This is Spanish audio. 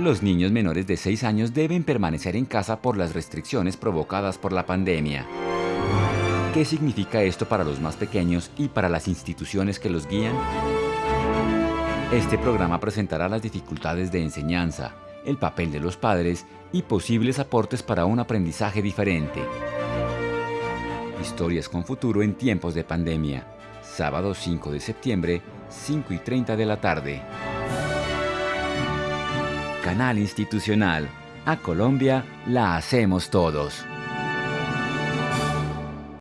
Los niños menores de 6 años deben permanecer en casa por las restricciones provocadas por la pandemia. ¿Qué significa esto para los más pequeños y para las instituciones que los guían? Este programa presentará las dificultades de enseñanza, el papel de los padres y posibles aportes para un aprendizaje diferente. Historias con futuro en tiempos de pandemia. Sábado 5 de septiembre, 5 y 30 de la tarde. Canal Institucional. A Colombia la hacemos todos.